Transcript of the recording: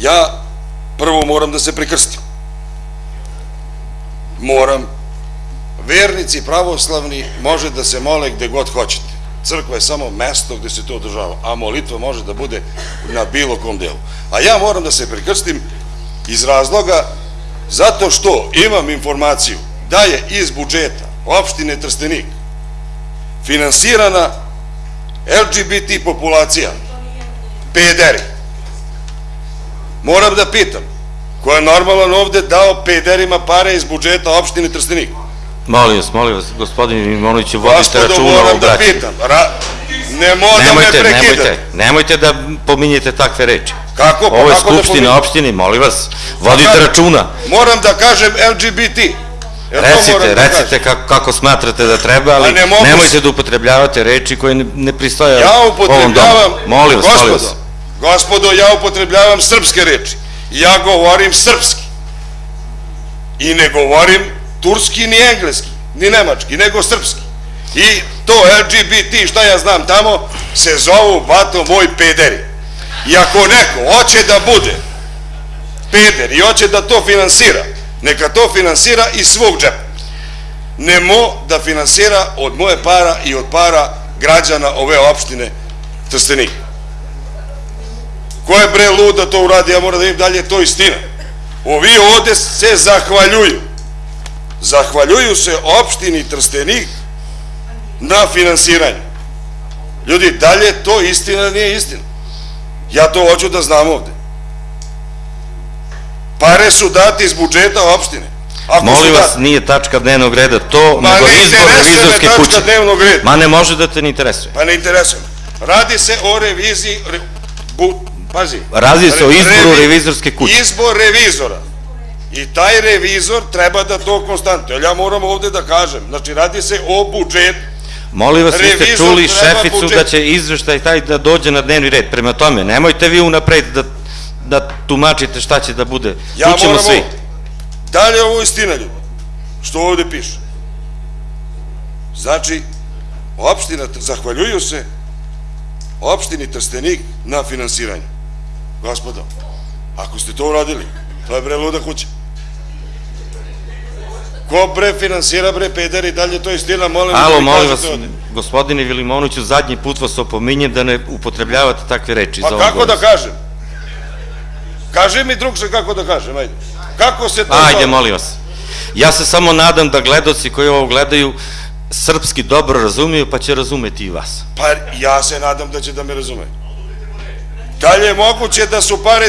Ja prvo moram da se prekrstim. Moram. Vernici pravoslavni može da se mole gde god hoćete. Crkva je samo mesto gde se to održava, a molitva može da bude na bilo kom delu. A ja moram da se prekrstim iz razloga zato što imam informaciju da je iz budžeta opštine Trstenik finansirana LGBT populacija, pederi. Moram da pitam, ko je normalan ovde dao pederima pare iz budžeta opštine Trstenik? Molim vas, molim vas, gospodine Mimonoviću, vodite računa o moram da braći. pitam. Ra... Nemo da me Nemojte, prekidate. nemojte, nemojte da pominjete takve reči. Kako? Pa Ovo je kako da opštine, molim vas, vodite Kako? računa. Moram da kažem LGBT. Jel moram Recite, da recite kažem? kako, kako smatrate da treba, ali A ne mogu nemojte da upotrebljavate reči koje ne, ne pristoje Ja ovom domu. upotrebljavam, Molim vas, molim vas. gospodo, gospodo, ja upotrebljavam srpske reči. Ja govorim srpski. I ne govorim turski ni engleski, ni nemački, nego srpski. I to LGBT, šta ja znam tamo, se zovu, bato moj, pederi. I ako neko hoće da bude peder i hoće da to finansira, neka to finansira iz svog džepa. Nemo da finansira od moje para i od para građana ove opštine Trstenik. Ko je bre lud da to uradi, ja moram da vidim dalje je to istina. Ovi ovde se zahvaljuju. Zahvaljuju se opštini Trstenik na finansiranju. Ljudi, dalje je to istina nije istina? Ja to hoću da znam ovde. Pare su date iz budžeta opštine. Ako Molim vas, nije tačka dnevnog reda to, Ma nego ne izbor revizorske kuće. Ma ne može da te ne interesuje. Pa ne interesuje. Radi se o reviziji, re, bu, pazi. Radi se o izboru revi- revizorske kuće. Izbor revizora. I taj revizor treba da to konstantuje. Ali ja moram ovde da kažem, znači radi se o budžetu. Molim vas, vi ste čuli šeficu da će izveštaj taj da dođe na dnevni red. Prema tome, nemojte vi unapred da, da tumačite šta će da bude. Ja moram svi. ovo. Da li je ovo istina, ljudi? Što ovde piše? Znači, opština, zahvaljuju se opštini Trstenik na finansiranju. Gospodo, ako ste to uradili, to je bre luda kuća. Ko bre finansira bre pederi, da li je to istina, molim vas da Alo, mi molim vas, ovde. gospodine Vilimonoviću, zadnji put vas opominjem da ne upotrebljavate takve reči. Pa za kako da kažem? Kaži mi drugše kako da kažem, ajde. Kako se to Ajde, zove? molim vas. Ja se samo nadam da gledoci koji ovo gledaju srpski dobro razumiju, pa će razumeti i vas. Pa ja se nadam da će da me razume. Da li je moguće da su pare